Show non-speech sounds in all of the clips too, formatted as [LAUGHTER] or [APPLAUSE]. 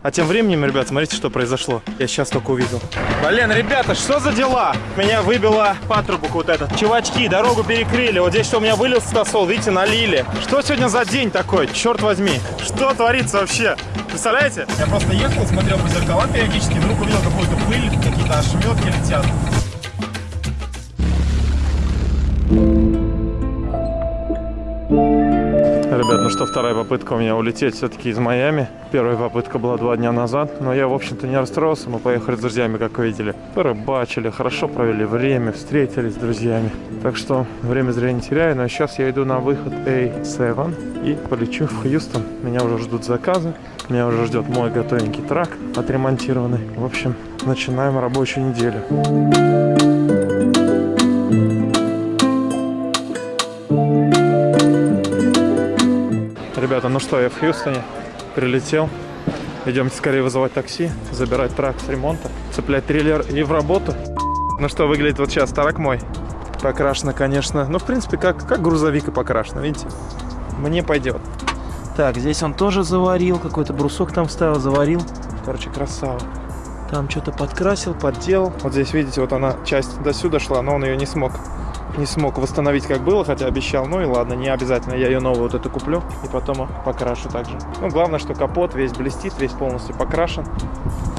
А тем временем, ребят, смотрите, что произошло. Я сейчас только увидел. Блин, ребята, что за дела? Меня выбило патрубок вот этот. Чувачки, дорогу перекрыли. Вот здесь что у меня вылил стосол, видите, налили. Что сегодня за день такой? Черт возьми. Что творится вообще? Представляете? Я просто ехал, смотрел по зеркалам периодически, вдруг увидел какую-то пыль, какие-то ошметки летят. Ребят, ну что, вторая попытка у меня улететь все-таки из Майами. Первая попытка была два дня назад, но я, в общем-то, не расстроился. Мы поехали с друзьями, как вы видели. Порыбачили, хорошо провели время, встретились с друзьями. Так что время зря не теряю, но сейчас я иду на выход A7 и полечу в Хьюстон. Меня уже ждут заказы, меня уже ждет мой готовенький трак отремонтированный. В общем, начинаем рабочую неделю. Ребята, ну что, я в Хьюстоне, прилетел. Идемте скорее вызывать такси, забирать трак с ремонта, цеплять трейлер и в работу. Ну что, выглядит вот сейчас трак мой. Покрашено, конечно. Ну, в принципе, как, как грузовик и покрашено, видите? Мне пойдет. Так, здесь он тоже заварил, какой-то брусок там вставил, заварил. Короче, красава. Там что-то подкрасил, подделал. Вот здесь, видите, вот она часть до сюда шла, но он ее не смог не смог восстановить как было, хотя обещал. Ну и ладно, не обязательно, я ее новую вот эту куплю и потом покрашу также. Ну, главное, что капот весь блестит, весь полностью покрашен.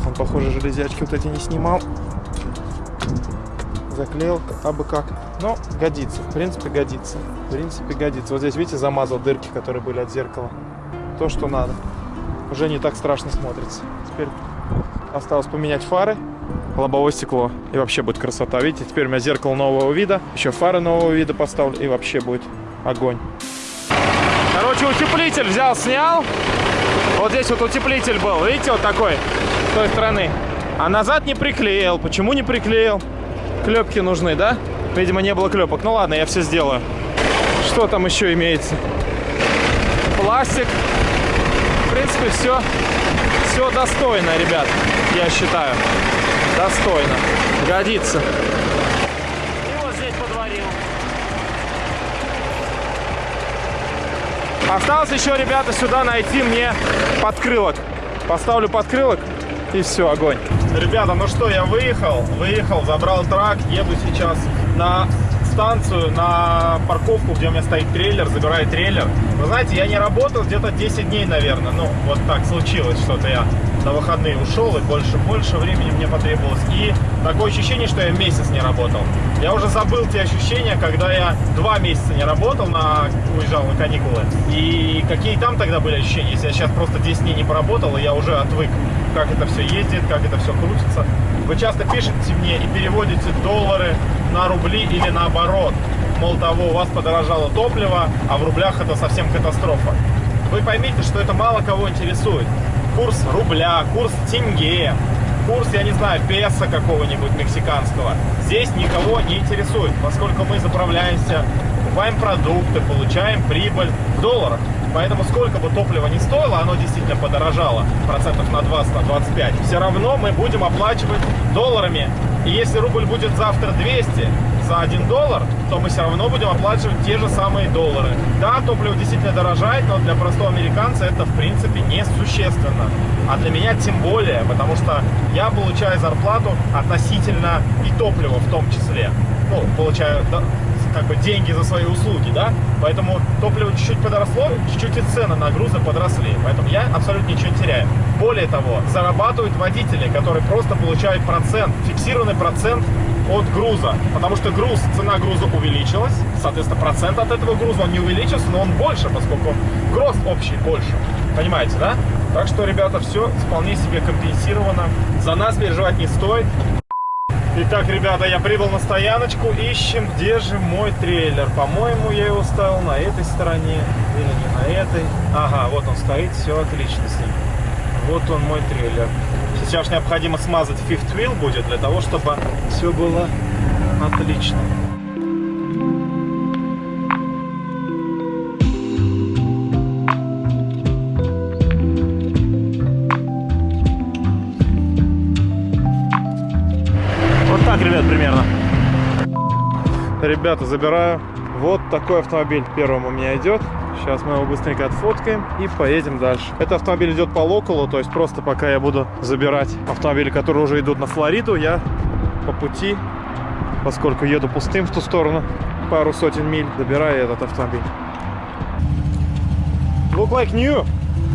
Он, похоже, железячки вот эти не снимал. Заклеил, а бы как. Но годится, в принципе, годится. В принципе, годится. Вот здесь, видите, замазал дырки, которые были от зеркала. То, что надо. Уже не так страшно смотрится. Теперь осталось поменять фары лобовое стекло. И вообще будет красота. Видите, теперь у меня зеркало нового вида. Еще фары нового вида поставлю. И вообще будет огонь. Короче, утеплитель взял, снял. Вот здесь вот утеплитель был. Видите, вот такой. С той стороны. А назад не приклеил. Почему не приклеил? Клепки нужны, да? Видимо, не было клепок. Ну ладно, я все сделаю. Что там еще имеется? Пластик. В принципе, все, все достойно, ребят, я считаю. Достойно. Годится. И вот здесь подварил. Осталось еще, ребята, сюда найти мне подкрылок. Поставлю подкрылок и все, огонь. Ребята, ну что, я выехал, выехал, забрал трак, еду сейчас на станцию, на парковку, где у меня стоит трейлер, забираю трейлер. Вы знаете, я не работал где-то 10 дней, наверное. Ну, вот так случилось что-то я на выходные ушел, и больше, больше времени мне потребовалось. И такое ощущение, что я месяц не работал. Я уже забыл те ощущения, когда я два месяца не работал, на, уезжал на каникулы. И какие там тогда были ощущения, если я сейчас просто 10 дней не поработал, и я уже отвык, как это все ездит, как это все крутится. Вы часто пишете мне и переводите доллары на рубли или наоборот. Мол того, у вас подорожало топливо, а в рублях это совсем катастрофа. Вы поймите, что это мало кого интересует курс рубля, курс тенге, курс, я не знаю, песо какого-нибудь мексиканского, здесь никого не интересует, поскольку мы заправляемся, покупаем продукты, получаем прибыль в долларах. Поэтому сколько бы топливо ни стоило, оно действительно подорожало процентов на 20, на 25, все равно мы будем оплачивать долларами. И если рубль будет завтра 200, за 1 доллар, то мы все равно будем оплачивать те же самые доллары. Да, топливо действительно дорожает, но для простого американца это в принципе несущественно. А для меня тем более, потому что я получаю зарплату относительно и топлива в том числе. Ну, получаю да, как бы деньги за свои услуги, да? Поэтому топливо чуть-чуть подросло, чуть-чуть и цены на грузы подросли. Поэтому я абсолютно ничего не теряю. Более того, зарабатывают водители, которые просто получают процент, фиксированный процент от груза, потому что груз, цена груза увеличилась, соответственно, процент от этого груза он не увеличился, но он больше, поскольку груз общий больше. Понимаете, да? Так что, ребята, все вполне себе компенсировано. За нас переживать не стоит. Итак, ребята, я прибыл на стояночку, ищем, где же мой трейлер. По-моему, я его ставил на этой стороне или не на этой. Ага, вот он стоит, все отлично с ним. Вот он мой трейлер. Сейчас необходимо смазать fifth wheel будет, для того, чтобы все было отлично. Вот так, ребят, примерно. Ребята, забираю. Вот такой автомобиль первым у меня идет. Сейчас мы его быстренько отфоткаем и поедем дальше. Этот автомобиль идет по локалу, то есть просто пока я буду забирать автомобили, которые уже идут на Флориду, я по пути, поскольку еду пустым в ту сторону, пару сотен миль, забираю этот автомобиль. Look like new.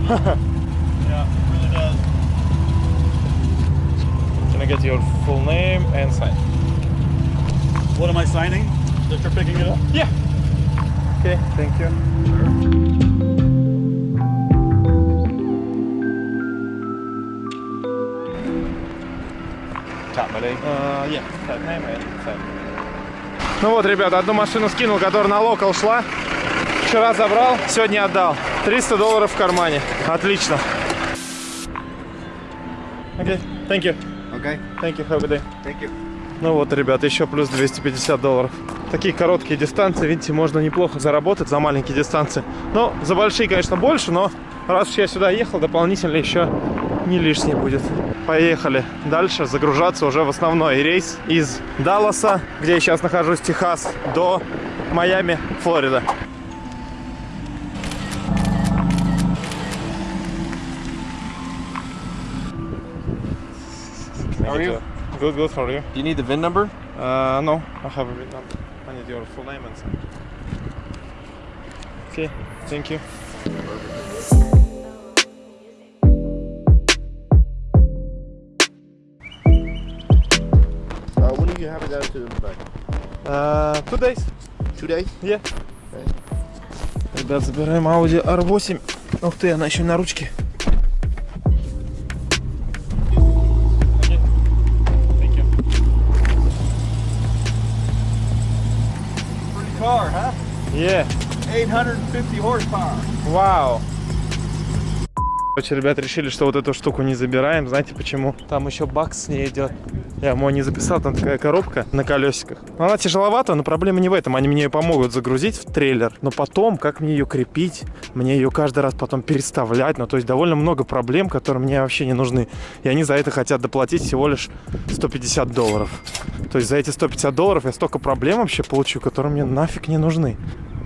Yeah, really does. [LAUGHS] Can I get your full name and sign? What am I signing? That you're picking it up? Yeah. Okay, thank you. Uh, yeah. Ну вот, ребята, одну машину скинул, которая на локал шла. Вчера забрал, сегодня отдал. 300 долларов в кармане. Отлично. Okay, thank you. Okay, Thank you, have a good day. thank you. Ну вот, ребята, еще плюс 250 долларов. Такие короткие дистанции, видите, можно неплохо заработать за маленькие дистанции. Ну, за большие, конечно, больше, но раз уж я сюда ехал, дополнительно еще не лишнее будет. Поехали дальше загружаться уже в основной рейс из Далласа, где я сейчас нахожусь, Техас, до Майами, Флорида. How are you? Good, good, how are you? Do you need the VIN number? Uh, no, I have a bit number. I need your full name and sign. Okay, thank you. Uh, when do you have it down to the back? Uh, two days. Two days? Yeah. Ребят, забираем Audi R8. Ух ты, она еще на ручке. Yeah. 850 horsepower. Вау. Короче, ребят, решили, что вот эту штуку не забираем. Знаете почему? Там еще бакс с ней идет. Я ему не записал, там такая коробка на колесиках. Она тяжеловата, но проблема не в этом. Они мне ее помогут загрузить в трейлер. Но потом, как мне ее крепить, мне ее каждый раз потом переставлять. Ну, то есть довольно много проблем, которые мне вообще не нужны. И они за это хотят доплатить всего лишь 150 долларов. То есть за эти 150 долларов я столько проблем вообще получу, которые мне нафиг не нужны.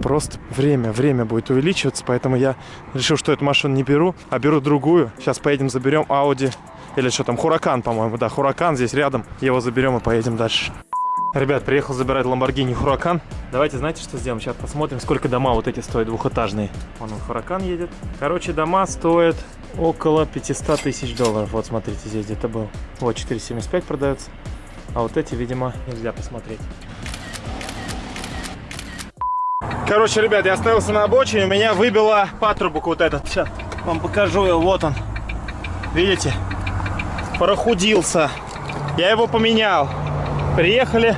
Просто время, время будет увеличиваться, поэтому я решил, что эту машину не беру, а беру другую. Сейчас поедем, заберем Audi, или что там, Хуракан, по-моему, да, Хуракан здесь рядом. Его заберем и поедем дальше. Ребят, приехал забирать Lamborghini Huracan. Давайте, знаете, что сделаем? Сейчас посмотрим, сколько дома вот эти стоят двухэтажные. Вон он, Huracan едет. Короче, дома стоят около 500 тысяч долларов. Вот, смотрите, здесь где-то был. Вот, 4,75 продается. А вот эти, видимо, нельзя посмотреть. Короче, ребят, я остановился на обочине, меня выбило патрубок вот этот. Сейчас вам покажу его, вот он. Видите? Прохудился. Я его поменял. Приехали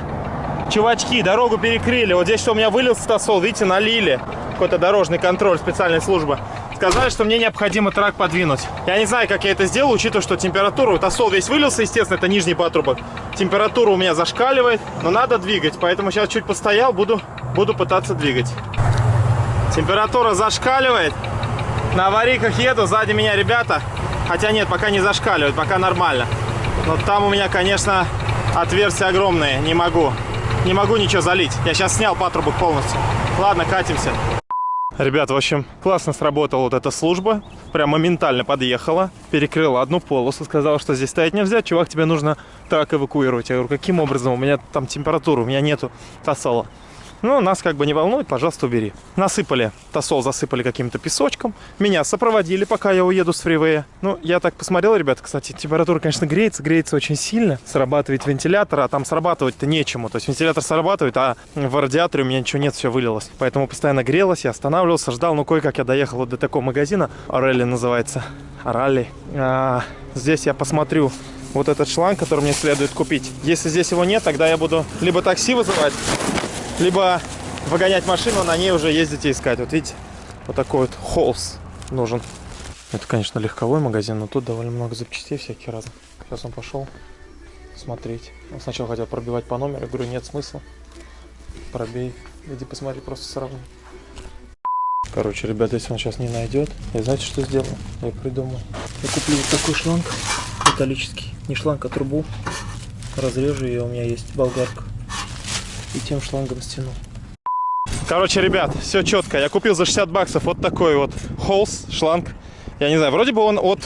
чувачки, дорогу перекрыли. Вот здесь что у меня вылил стасол, видите, налили. Какой-то дорожный контроль, специальная служба. Сказали, что мне необходимо трак подвинуть. Я не знаю, как я это сделал, учитывая, что температура... Вот тосол весь вылился, естественно, это нижний патрубок. Температура у меня зашкаливает, но надо двигать. Поэтому сейчас чуть постоял, буду, буду пытаться двигать. Температура зашкаливает. На аварийках еду, сзади меня ребята. Хотя нет, пока не зашкаливает, пока нормально. Но там у меня, конечно, отверстия огромные, не могу. Не могу ничего залить. Я сейчас снял патрубок полностью. Ладно, катимся. Ребят, в общем, классно сработала вот эта служба. Прям моментально подъехала, перекрыла одну полосу, сказала, что здесь стоять нельзя. Чувак, тебе нужно трак эвакуировать. Я говорю, каким образом? У меня там температура, у меня нету тосола. Ну, нас как бы не волнует, пожалуйста, убери. Насыпали, тосол засыпали каким-то песочком. Меня сопроводили, пока я уеду с фривея. Ну, я так посмотрел, ребята, кстати, температура, конечно, греется, греется очень сильно. Срабатывает вентилятор, а там срабатывать-то нечему. То есть вентилятор срабатывает, а в радиаторе у меня ничего нет, все вылилось. Поэтому постоянно грелось, я останавливался, ждал. Ну, кое-как я доехал вот до такого магазина. Орелли называется. Оралли. А, здесь я посмотрю вот этот шланг, который мне следует купить. Если здесь его нет, тогда я буду либо такси вызывать, либо выгонять машину, на ней уже ездить и искать. Вот видите, вот такой вот холс нужен. Это, конечно, легковой магазин, но тут довольно много запчастей всяких разных. Сейчас он пошел смотреть. Он сначала хотел пробивать по номеру, я говорю, нет смысла. Пробей, иди посмотри, просто сравни. Короче, ребята, если он сейчас не найдет, я знаете, что сделаю? Я придумал. Я куплю вот такой шланг металлический. Не шланг, а трубу. Разрежу ее, у меня есть болгарка и тем шлангом стяну. Короче, ребят, все четко. Я купил за 60 баксов вот такой вот холс, шланг. Я не знаю, вроде бы он от,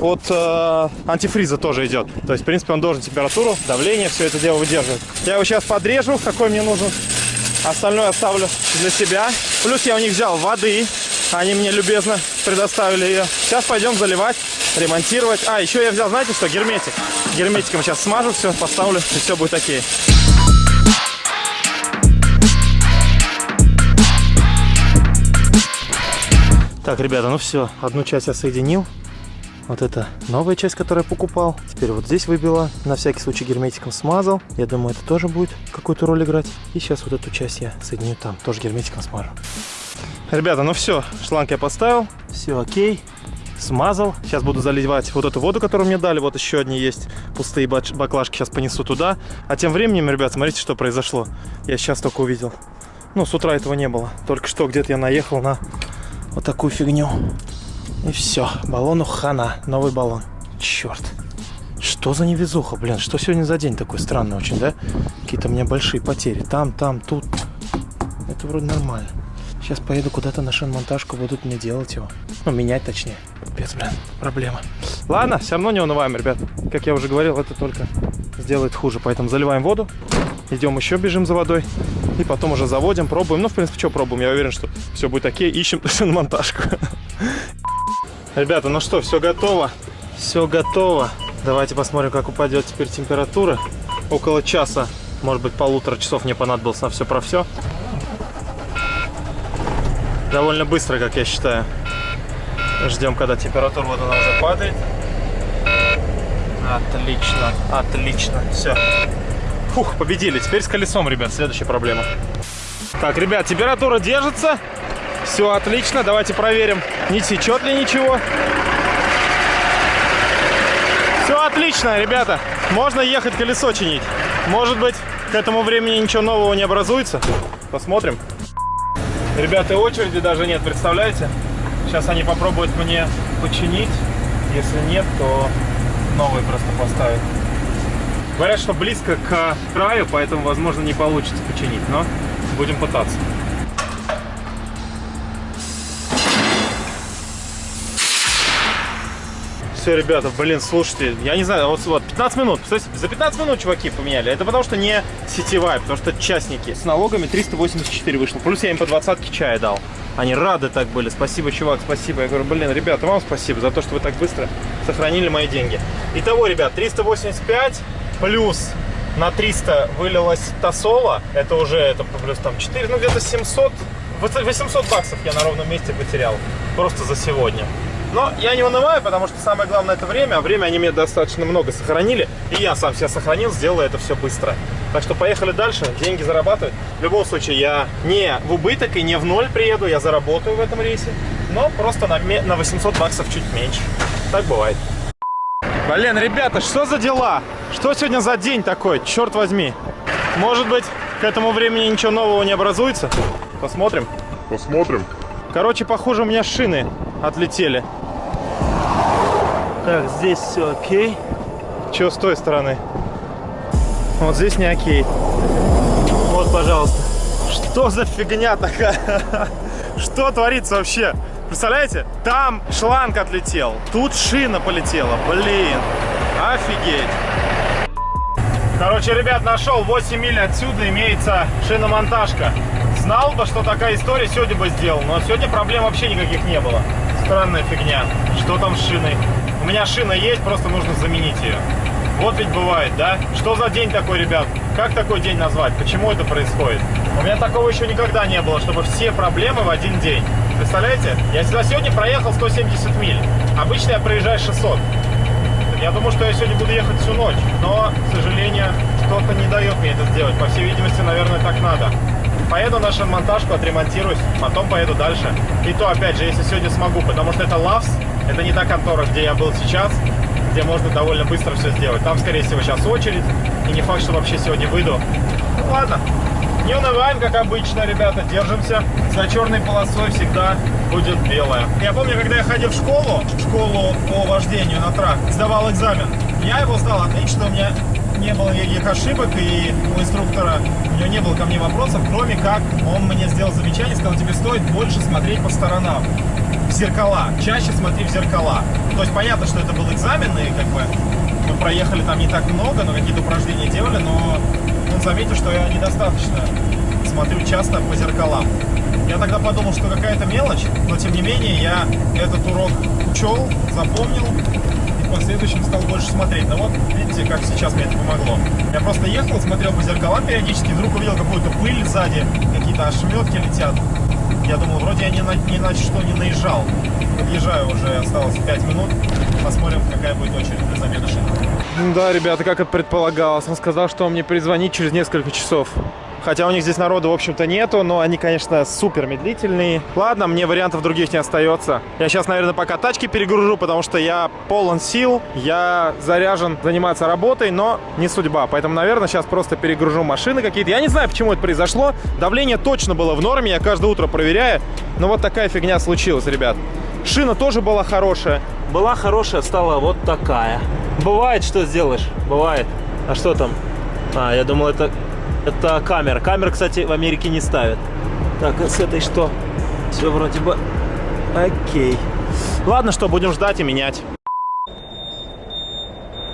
от э, антифриза тоже идет. То есть, в принципе, он должен температуру, давление, все это дело выдерживать. Я его сейчас подрежу, какой мне нужен. Остальное оставлю для себя. Плюс я у них взял воды. Они мне любезно предоставили ее. Сейчас пойдем заливать, ремонтировать. А, еще я взял, знаете что, герметик. Герметиком сейчас смажу все, поставлю, и все будет окей. Так, ребята, ну все, одну часть я соединил. Вот это новая часть, которую я покупал. Теперь вот здесь выбила. На всякий случай герметиком смазал. Я думаю, это тоже будет какую-то роль играть. И сейчас вот эту часть я соединю там. Тоже герметиком смажу. Ребята, ну все. Шланг я поставил. Все окей. Смазал. Сейчас буду заливать вот эту воду, которую мне дали. Вот еще одни есть пустые баклажки. Сейчас понесу туда. А тем временем, ребят, смотрите, что произошло. Я сейчас только увидел. Ну, с утра этого не было. Только что где-то я наехал на вот такую фигню. И все, баллону хана, новый баллон. Черт. Что за невезуха, блин, что сегодня за день такой странный очень, да? Какие-то у меня большие потери. Там, там, тут. Это вроде нормально. Сейчас поеду куда-то на шиномонтажку, будут мне делать его. Ну, менять точнее. Без, блин, проблема. Ладно, все равно не унываем, ребят. Как я уже говорил, это только сделает хуже. Поэтому заливаем воду. Идем еще, бежим за водой. И потом уже заводим, пробуем. Ну, в принципе, что пробуем? Я уверен, что все будет окей. Ищем [LAUGHS] шиномонтажку. Ребята, ну что, все готово. Все готово. Давайте посмотрим, как упадет теперь температура. Около часа, может быть, полутора часов мне понадобилось на все про все. Довольно быстро, как я считаю. Ждем, когда температура вот она уже падает. Отлично, отлично. Все. Фух, победили. Теперь с колесом, ребят, следующая проблема. Так, ребят, температура держится. Все отлично. Давайте проверим, не течет ли ничего. Все отлично, ребята. Можно ехать колесо чинить. Может быть, к этому времени ничего нового не образуется. Посмотрим. Ребята, очереди даже нет, представляете? Сейчас они попробуют мне починить. Если нет, то новый просто поставят. Говорят, что близко к краю, поэтому, возможно, не получится починить, но будем пытаться. Все, ребята, блин, слушайте, я не знаю, вот, вот 15 минут, за 15 минут чуваки поменяли. Это потому что не сетевая, потому что частники. С налогами 384 вышло, плюс я им по двадцатке чая дал. Они рады так были, спасибо, чувак, спасибо. Я говорю, блин, ребята, вам спасибо за то, что вы так быстро сохранили мои деньги. Итого, ребят, 385 плюс на 300 вылилась тосола, это уже это плюс там 4, ну где-то 700, 800 баксов я на ровном месте потерял просто за сегодня. Но я не унываю, потому что самое главное это время, а время они мне достаточно много сохранили, и я сам себя сохранил, сделал это все быстро. Так что поехали дальше, деньги зарабатывать. В любом случае я не в убыток и не в ноль приеду, я заработаю в этом рейсе, но просто на, на 800 баксов чуть меньше. Так бывает. Блин, ребята, что за дела? Что сегодня за день такой, черт возьми? Может быть, к этому времени ничего нового не образуется? Посмотрим. Посмотрим. Короче, похоже, у меня шины отлетели. Так, здесь все окей. Че с той стороны? Вот здесь не окей. Вот, пожалуйста. Что за фигня такая? [LAUGHS] Что творится вообще? Представляете? Там шланг отлетел, тут шина полетела. Блин, офигеть. Короче, ребят, нашел 8 миль отсюда имеется шиномонтажка. Знал бы, что такая история, сегодня бы сделал. Но сегодня проблем вообще никаких не было. Странная фигня. Что там с шиной? У меня шина есть, просто нужно заменить ее. Вот ведь бывает, да? Что за день такой, ребят? Как такой день назвать? Почему это происходит? У меня такого еще никогда не было, чтобы все проблемы в один день. Представляете? Я сюда сегодня проехал 170 миль. Обычно я проезжаю 600. Я думаю, что я сегодня буду ехать всю ночь. Но, к сожалению, что-то не дает мне это сделать. По всей видимости, наверное, так надо. Поеду на шиномонтажку, отремонтируюсь, потом поеду дальше. И то, опять же, если сегодня смогу, потому что это Лавс, это не та контора, где я был сейчас, где можно довольно быстро все сделать. Там, скорее всего, сейчас очередь, и не факт, что вообще сегодня выйду. Ну, ладно, не унываем, как обычно, ребята, держимся. За черной полосой всегда будет белая. Я помню, когда я ходил в школу, школу по вождению на трак, сдавал экзамен, я его сдал отлично, у меня не было никаких ошибок, и у инструктора у него не было ко мне вопросов, кроме как он мне сделал замечание, сказал, тебе стоит больше смотреть по сторонам, в зеркала, чаще смотри в зеркала. То есть понятно, что это был экзамен, и как бы мы проехали там не так много, но какие-то упражнения делали, но он заметил, что я недостаточно смотрю часто по зеркалам. Я тогда подумал, что какая-то мелочь, но тем не менее я этот урок учел, запомнил и в последующем стал больше смотреть. Но вот видите, как сейчас мне это помогло. Я просто ехал, смотрел по зеркалам периодически, вдруг увидел какую-то пыль сзади, какие-то ошметки летят. Я думал, вроде я ни на, ни на что не наезжал. Подъезжаю уже, осталось 5 минут. Посмотрим, какая будет очередь для замены шин. Да, ребята, как это предполагалось. Он сказал, что он мне перезвонит через несколько часов. Хотя у них здесь народу, в общем-то, нету, но они, конечно, супер медлительные. Ладно, мне вариантов других не остается. Я сейчас, наверное, пока тачки перегружу, потому что я полон сил, я заряжен заниматься работой, но не судьба. Поэтому, наверное, сейчас просто перегружу машины какие-то. Я не знаю, почему это произошло. Давление точно было в норме, я каждое утро проверяю. Но вот такая фигня случилась, ребят. Шина тоже была хорошая. Была хорошая, стала вот такая. Бывает, что сделаешь? Бывает. А что там? А, я думал, это, это камера. Камер, кстати, в Америке не ставят. Так, а с этой что? Все вроде бы окей. Ладно, что, будем ждать и менять.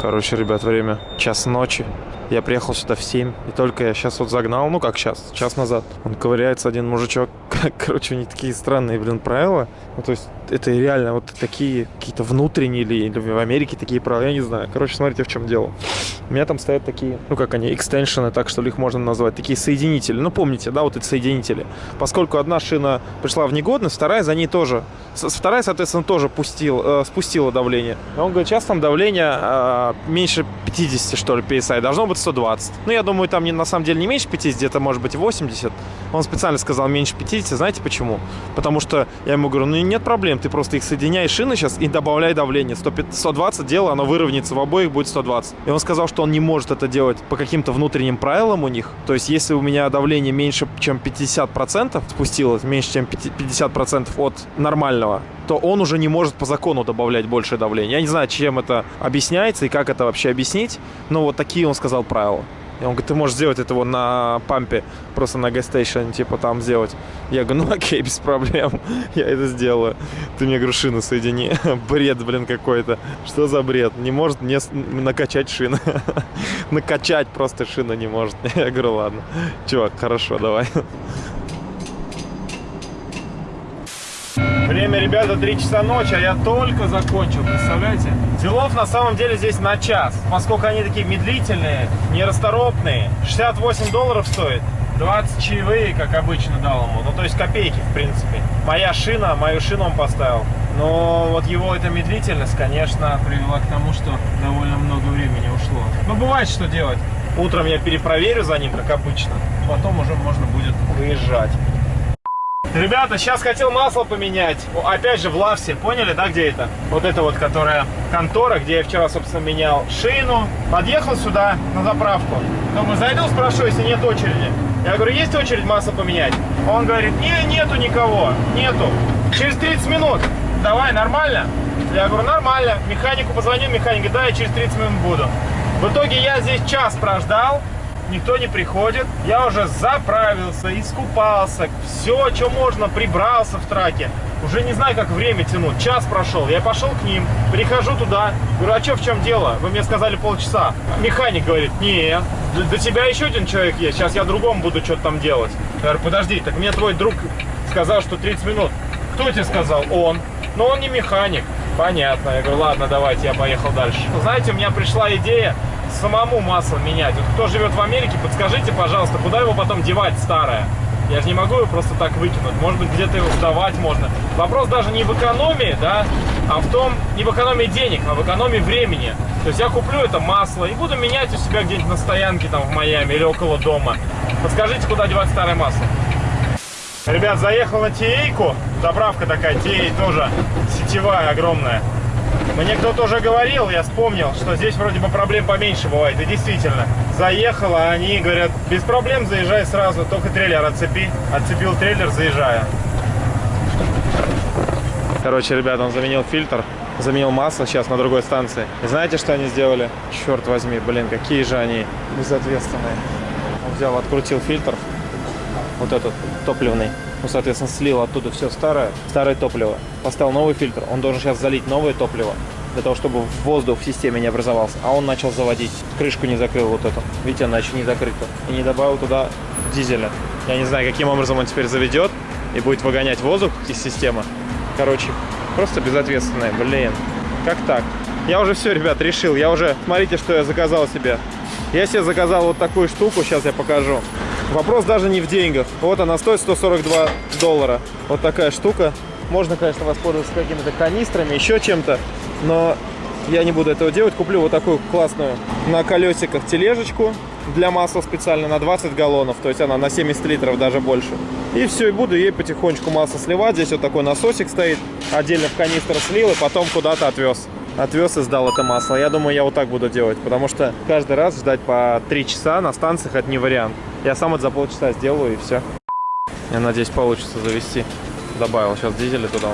Короче, ребят, время час ночи. Я приехал сюда в 7, и только я сейчас вот загнал, ну как сейчас, час назад. Он ковыряется, один мужичок. [LAUGHS] Короче, они такие странные, блин, правила. Ну, то есть, это реально вот такие какие-то внутренние или, или в Америке такие правила, я не знаю. Короче, смотрите, в чем дело. У меня там стоят такие, ну как они, экстеншены, так что ли их можно назвать, такие соединители. Ну, помните, да, вот эти соединители. Поскольку одна шина пришла в негодность, вторая за ней тоже. Вторая, соответственно, тоже пустил, э, спустила давление. И он говорит, сейчас там давление э, меньше 50, что ли, PSI. Должно быть 120. Ну, я думаю, там не, на самом деле не меньше 50, это может быть 80. Он специально сказал меньше 50. Знаете почему? Потому что я ему говорю, ну нет проблем, ты просто их соединяй шины сейчас и добавляй давление. 100, 120 дело, оно выровняется в обоих, будет 120. И он сказал, что он не может это делать по каким-то внутренним правилам у них. То есть, если у меня давление меньше, чем 50% спустилось, меньше, чем 50% от нормального, то он уже не может по закону добавлять большее давление. Я не знаю, чем это объясняется и как это вообще объяснить, но вот такие он сказал правила. И он говорит, ты можешь сделать это вот на пампе, просто на гастейшн, типа там сделать. Я говорю, ну окей, без проблем, [LAUGHS] я это сделаю. Ты мне, говорю, шины соедини. [LAUGHS] Бред, блин, какой-то. Что за бред? Не может не с- накачать шины. [LAUGHS] Накачать просто шина не может. Я говорю, ладно. Чувак, хорошо, давай. Время, ребята, 3 часа ночи, а я только закончил, представляете? Делов на самом деле здесь на час. Поскольку они такие медлительные, нерасторопные. 68 долларов стоит. 20 чаевые, как обычно, дал ему. Ну, то есть копейки, в принципе. Моя шина, мою шину он поставил. Но вот его эта медлительность, конечно, привела к тому, что довольно много времени ушло. Ну, бывает, что делать. Утром я перепроверю за ним, как обычно. Потом уже можно будет выезжать. Ребята, сейчас хотел масло поменять. Опять же в Лавсе, поняли, да, где это? Вот это вот, которая контора, где я вчера, собственно, менял шину. Подъехал сюда на заправку. Думаю, зайду, спрошу, если нет очереди. Я говорю, есть очередь масло поменять? Он говорит, не, нету никого, нету. Через 30 минут. Давай, нормально? Я говорю, нормально. Механику позвонил, механик говорит, да, я через 30 минут буду. В итоге я здесь час прождал, никто не приходит. Я уже заправился, искупался, все, что можно, прибрался в траке. Уже не знаю, как время тянуть. Час прошел, я пошел к ним, прихожу туда, говорю, а что, в чем дело? Вы мне сказали полчаса. Механик говорит, не, до, тебя еще один человек есть, сейчас я другому буду что-то там делать. Я говорю, подожди, так мне твой друг сказал, что 30 минут. Кто тебе сказал? Он. Но он не механик. Понятно. Я говорю, ладно, давайте, я поехал дальше. Знаете, у меня пришла идея самому масло менять. Вот кто живет в Америке, подскажите, пожалуйста, куда его потом девать старое? Я же не могу его просто так выкинуть. Может быть, где-то его сдавать можно. Вопрос даже не в экономии, да, а в том, не в экономии денег, а в экономии времени. То есть я куплю это масло и буду менять у себя где-нибудь на стоянке там в Майами или около дома. Подскажите, куда девать старое масло? Ребят, заехал на Тиейку. Заправка такая, Тией тоже сетевая, огромная. Мне кто-то уже говорил, я вспомнил, что здесь вроде бы проблем поменьше бывает. И действительно, заехал, а они говорят, без проблем заезжай сразу, только трейлер отцепи. Отцепил трейлер, заезжаю. Короче, ребят, он заменил фильтр. заменил масло сейчас на другой станции. И знаете, что они сделали? Черт возьми, блин, какие же они безответственные. Он взял, открутил фильтр, вот этот топливный. Ну, соответственно, слил оттуда все старое, старое топливо. Поставил новый фильтр. Он должен сейчас залить новое топливо для того, чтобы воздух в системе не образовался. А он начал заводить. Крышку не закрыл вот эту. Видите, она еще не закрыта. И не добавил туда дизеля. Я не знаю, каким образом он теперь заведет и будет выгонять воздух из системы. Короче, просто безответственное, блин. Как так? Я уже все, ребят, решил. Я уже, смотрите, что я заказал себе. Я себе заказал вот такую штуку, сейчас я покажу. Вопрос даже не в деньгах. Вот она стоит 142 доллара. Вот такая штука. Можно, конечно, воспользоваться какими-то канистрами, еще чем-то. Но я не буду этого делать. Куплю вот такую классную на колесиках тележечку для масла специально на 20 галлонов. То есть она на 70 литров даже больше. И все, и буду ей потихонечку масло сливать. Здесь вот такой насосик стоит. Отдельно в канистру слил и потом куда-то отвез. Отвез и сдал это масло. Я думаю, я вот так буду делать. Потому что каждый раз ждать по 3 часа на станциях это не вариант. Я сам это за полчаса сделаю и все. Я надеюсь, получится завести. Добавил сейчас дизеля туда.